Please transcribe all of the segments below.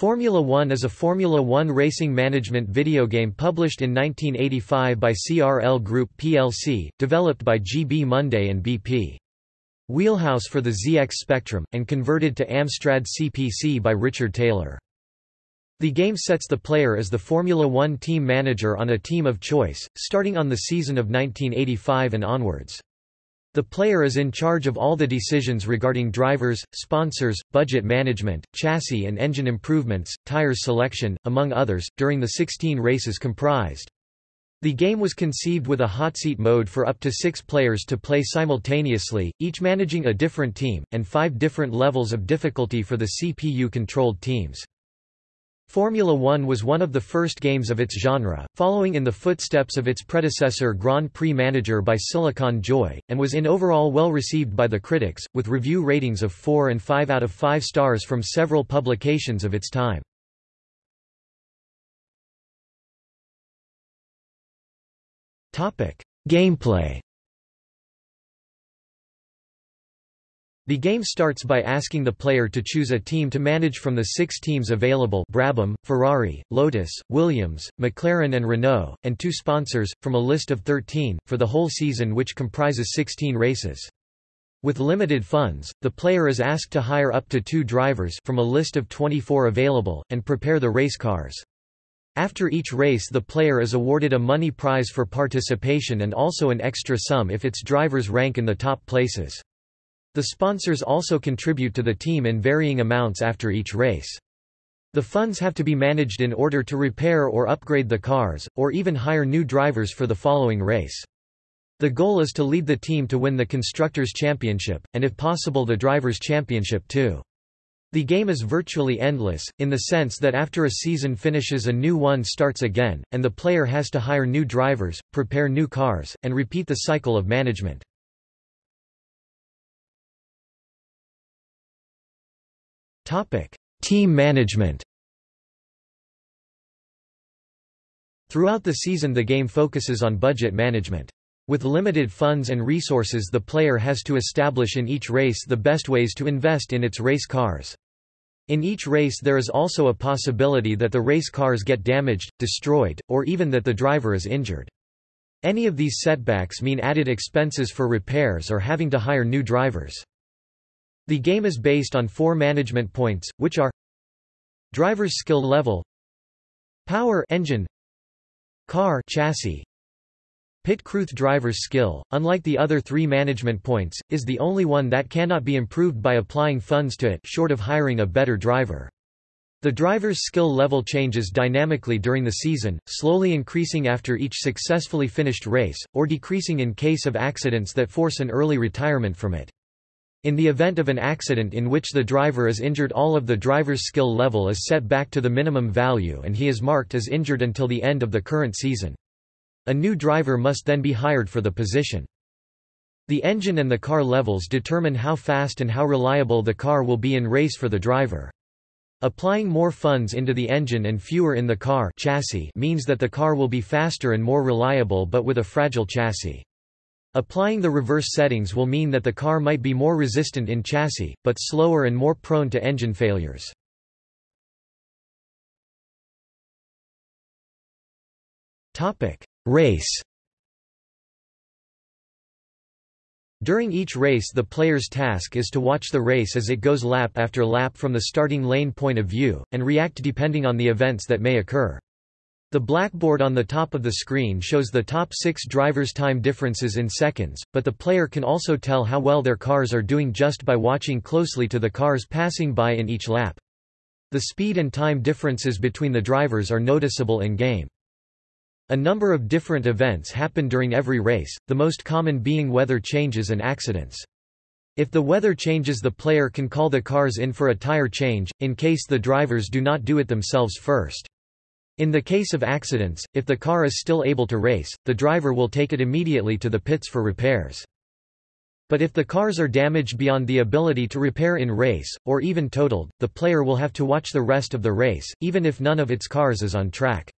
Formula One is a Formula One racing management video game published in 1985 by CRL Group plc, developed by GB Monday and BP. Wheelhouse for the ZX Spectrum, and converted to Amstrad CPC by Richard Taylor. The game sets the player as the Formula One team manager on a team of choice, starting on the season of 1985 and onwards. The player is in charge of all the decisions regarding drivers, sponsors, budget management, chassis and engine improvements, tires selection, among others, during the 16 races comprised. The game was conceived with a hot seat mode for up to six players to play simultaneously, each managing a different team, and five different levels of difficulty for the CPU-controlled teams. Formula One was one of the first games of its genre, following in the footsteps of its predecessor Grand Prix Manager by Silicon Joy, and was in overall well received by the critics, with review ratings of 4 and 5 out of 5 stars from several publications of its time. Gameplay The game starts by asking the player to choose a team to manage from the six teams available Brabham, Ferrari, Lotus, Williams, McLaren and Renault, and two sponsors, from a list of 13, for the whole season which comprises 16 races. With limited funds, the player is asked to hire up to two drivers from a list of 24 available, and prepare the race cars. After each race the player is awarded a money prize for participation and also an extra sum if its drivers rank in the top places. The sponsors also contribute to the team in varying amounts after each race. The funds have to be managed in order to repair or upgrade the cars, or even hire new drivers for the following race. The goal is to lead the team to win the Constructors' Championship, and if possible the Drivers' Championship too. The game is virtually endless, in the sense that after a season finishes a new one starts again, and the player has to hire new drivers, prepare new cars, and repeat the cycle of management. Team management Throughout the season the game focuses on budget management. With limited funds and resources the player has to establish in each race the best ways to invest in its race cars. In each race there is also a possibility that the race cars get damaged, destroyed, or even that the driver is injured. Any of these setbacks mean added expenses for repairs or having to hire new drivers. The game is based on four management points, which are Driver's skill level Power engine Car chassis Pit crew driver's skill, unlike the other three management points, is the only one that cannot be improved by applying funds to it short of hiring a better driver. The driver's skill level changes dynamically during the season, slowly increasing after each successfully finished race, or decreasing in case of accidents that force an early retirement from it. In the event of an accident in which the driver is injured all of the driver's skill level is set back to the minimum value and he is marked as injured until the end of the current season. A new driver must then be hired for the position. The engine and the car levels determine how fast and how reliable the car will be in race for the driver. Applying more funds into the engine and fewer in the car chassis means that the car will be faster and more reliable but with a fragile chassis. Applying the reverse settings will mean that the car might be more resistant in chassis, but slower and more prone to engine failures. Race During each race the player's task is to watch the race as it goes lap after lap from the starting lane point of view, and react depending on the events that may occur. The blackboard on the top of the screen shows the top six drivers' time differences in seconds, but the player can also tell how well their cars are doing just by watching closely to the cars passing by in each lap. The speed and time differences between the drivers are noticeable in-game. A number of different events happen during every race, the most common being weather changes and accidents. If the weather changes the player can call the cars in for a tire change, in case the drivers do not do it themselves first. In the case of accidents, if the car is still able to race, the driver will take it immediately to the pits for repairs. But if the cars are damaged beyond the ability to repair in race, or even totaled, the player will have to watch the rest of the race, even if none of its cars is on track.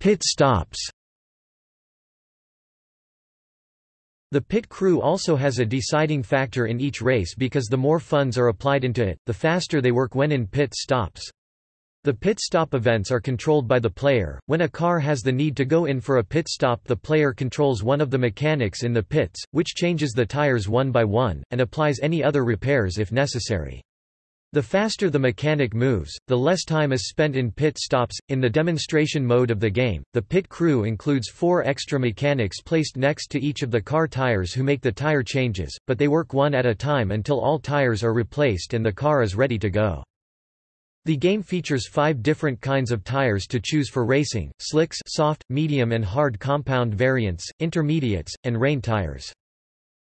Pit stops The pit crew also has a deciding factor in each race because the more funds are applied into it, the faster they work when in pit stops. The pit stop events are controlled by the player. When a car has the need to go in for a pit stop, the player controls one of the mechanics in the pits, which changes the tires one by one, and applies any other repairs if necessary. The faster the mechanic moves, the less time is spent in pit stops. In the demonstration mode of the game, the pit crew includes four extra mechanics placed next to each of the car tires who make the tire changes, but they work one at a time until all tires are replaced and the car is ready to go. The game features five different kinds of tires to choose for racing, slicks soft, medium and hard compound variants, intermediates, and rain tires.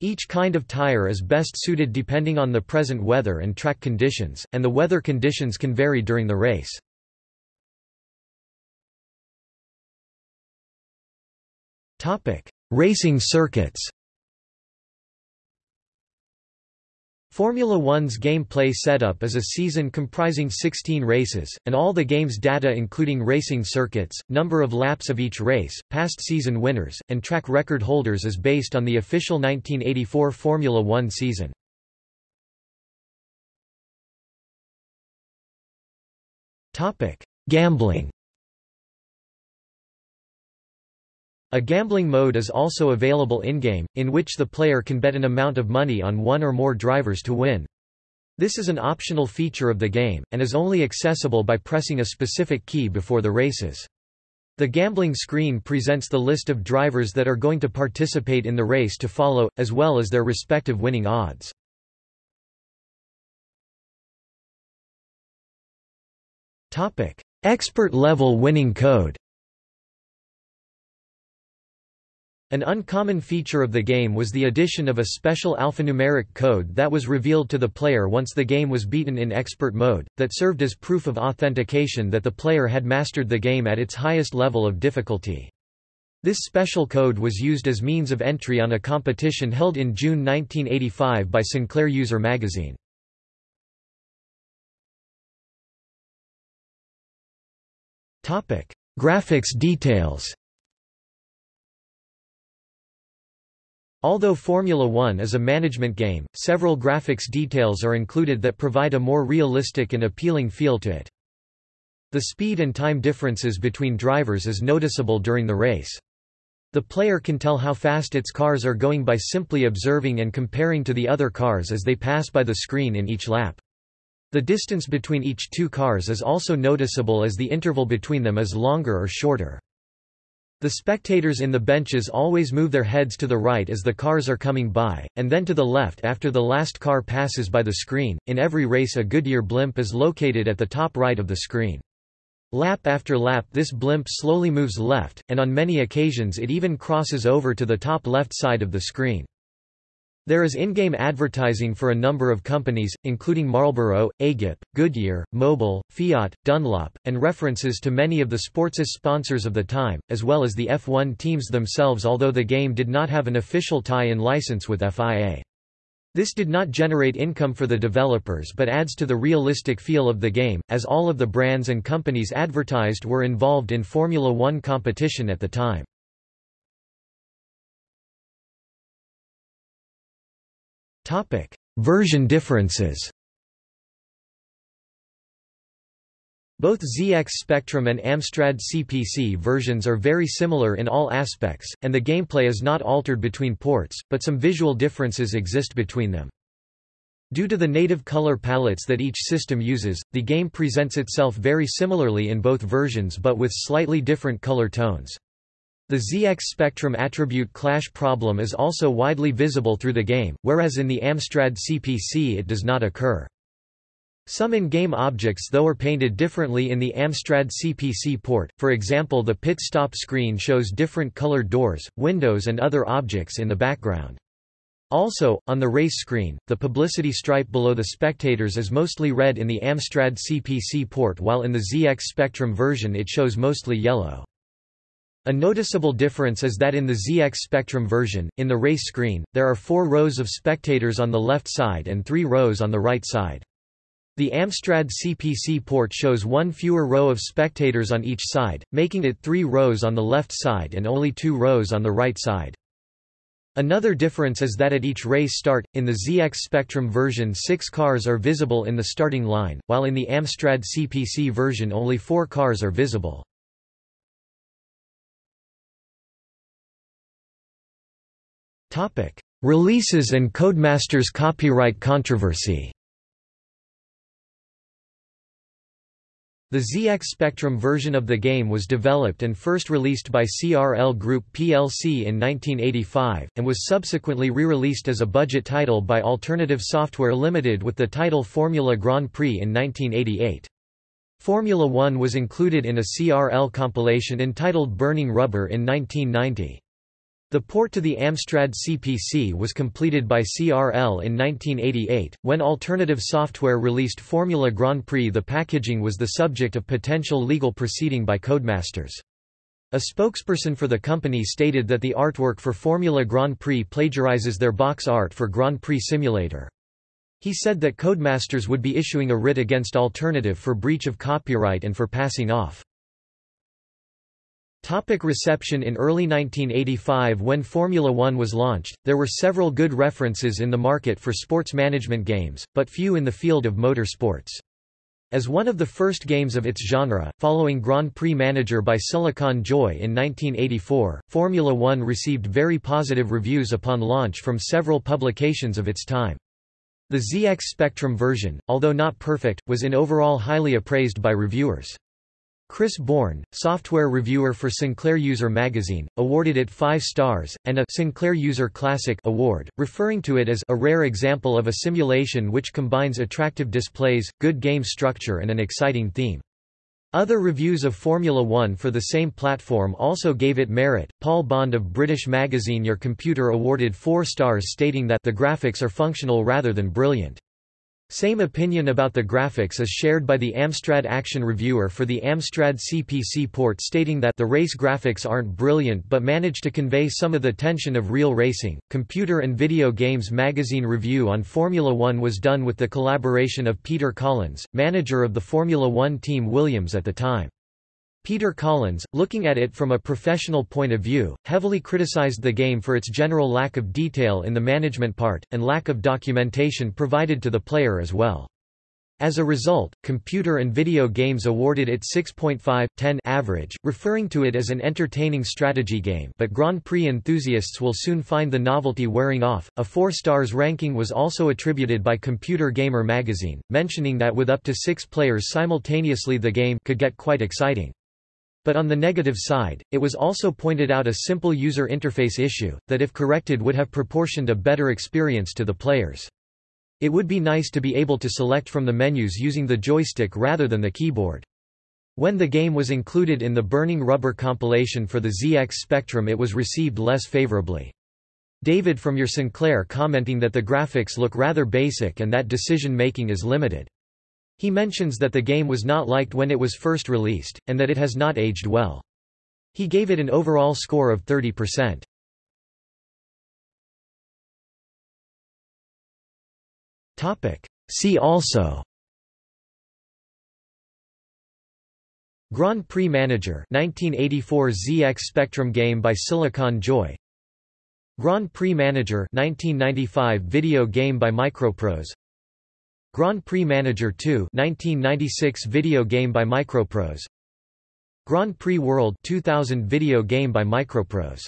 Each kind of tire is best suited depending on the present weather and track conditions, and the weather conditions can vary during the race. Racing circuits Formula One's gameplay setup is a season comprising 16 races, and all the game's data including racing circuits, number of laps of each race, past season winners, and track record holders is based on the official 1984 Formula One season. Gambling A gambling mode is also available in-game, in which the player can bet an amount of money on one or more drivers to win. This is an optional feature of the game, and is only accessible by pressing a specific key before the races. The gambling screen presents the list of drivers that are going to participate in the race to follow, as well as their respective winning odds. Expert level winning code An uncommon feature of the game was the addition of a special alphanumeric code that was revealed to the player once the game was beaten in expert mode, that served as proof of authentication that the player had mastered the game at its highest level of difficulty. This special code was used as means of entry on a competition held in June 1985 by Sinclair User magazine. Graphics details Although Formula One is a management game, several graphics details are included that provide a more realistic and appealing feel to it. The speed and time differences between drivers is noticeable during the race. The player can tell how fast its cars are going by simply observing and comparing to the other cars as they pass by the screen in each lap. The distance between each two cars is also noticeable as the interval between them is longer or shorter. The spectators in the benches always move their heads to the right as the cars are coming by, and then to the left after the last car passes by the screen. In every race, a Goodyear blimp is located at the top right of the screen. Lap after lap, this blimp slowly moves left, and on many occasions it even crosses over to the top left side of the screen. There is in-game advertising for a number of companies, including Marlboro, Agip, Goodyear, Mobil, Fiat, Dunlop, and references to many of the sports' sponsors of the time, as well as the F1 teams themselves although the game did not have an official tie-in license with FIA. This did not generate income for the developers but adds to the realistic feel of the game, as all of the brands and companies advertised were involved in Formula One competition at the time. Topic: Version differences. Both ZX Spectrum and Amstrad CPC versions are very similar in all aspects, and the gameplay is not altered between ports, but some visual differences exist between them. Due to the native color palettes that each system uses, the game presents itself very similarly in both versions but with slightly different color tones. The ZX spectrum attribute clash problem is also widely visible through the game, whereas in the Amstrad CPC it does not occur. Some in-game objects though are painted differently in the Amstrad CPC port, for example the pit stop screen shows different colored doors, windows and other objects in the background. Also, on the race screen, the publicity stripe below the spectators is mostly red in the Amstrad CPC port while in the ZX Spectrum version it shows mostly yellow. A noticeable difference is that in the ZX Spectrum version, in the race screen, there are four rows of spectators on the left side and three rows on the right side. The Amstrad CPC port shows one fewer row of spectators on each side, making it three rows on the left side and only two rows on the right side. Another difference is that at each race start, in the ZX Spectrum version six cars are visible in the starting line, while in the Amstrad CPC version only four cars are visible. Releases and Codemasters copyright controversy The ZX Spectrum version of the game was developed and first released by CRL Group plc in 1985, and was subsequently re-released as a budget title by Alternative Software Limited with the title Formula Grand Prix in 1988. Formula One was included in a CRL compilation entitled Burning Rubber in 1990. The port to the Amstrad CPC was completed by CRL in 1988. When Alternative Software released Formula Grand Prix, the packaging was the subject of potential legal proceeding by Codemasters. A spokesperson for the company stated that the artwork for Formula Grand Prix plagiarizes their box art for Grand Prix Simulator. He said that Codemasters would be issuing a writ against Alternative for breach of copyright and for passing off. Topic reception In early 1985 when Formula One was launched, there were several good references in the market for sports management games, but few in the field of motor sports. As one of the first games of its genre, following Grand Prix Manager by Silicon Joy in 1984, Formula One received very positive reviews upon launch from several publications of its time. The ZX Spectrum version, although not perfect, was in overall highly appraised by reviewers. Chris Bourne, software reviewer for Sinclair User magazine, awarded it 5 stars, and a Sinclair User Classic award, referring to it as a rare example of a simulation which combines attractive displays, good game structure and an exciting theme. Other reviews of Formula One for the same platform also gave it merit. Paul Bond of British magazine Your Computer awarded 4 stars stating that the graphics are functional rather than brilliant. Same opinion about the graphics is shared by the Amstrad Action reviewer for the Amstrad CPC port stating that the race graphics aren't brilliant but manage to convey some of the tension of real racing. Computer and Video Games magazine review on Formula One was done with the collaboration of Peter Collins, manager of the Formula One team Williams at the time. Peter Collins, looking at it from a professional point of view, heavily criticized the game for its general lack of detail in the management part, and lack of documentation provided to the player as well. As a result, Computer and Video Games awarded it 6.5/10 average, referring to it as an entertaining strategy game but Grand Prix enthusiasts will soon find the novelty wearing off. A 4 stars ranking was also attributed by Computer Gamer magazine, mentioning that with up to six players simultaneously the game could get quite exciting. But on the negative side, it was also pointed out a simple user interface issue, that if corrected would have proportioned a better experience to the players. It would be nice to be able to select from the menus using the joystick rather than the keyboard. When the game was included in the Burning Rubber compilation for the ZX Spectrum it was received less favorably. David from your Sinclair commenting that the graphics look rather basic and that decision-making is limited. He mentions that the game was not liked when it was first released, and that it has not aged well. He gave it an overall score of 30%. See also Grand Prix Manager 1984 ZX Spectrum game by Silicon Joy Grand Prix Manager 1995 video game by Microprose Grand Prix Manager 2 1996 video game by Microprose. Grand Prix World 2000 video game by Microprose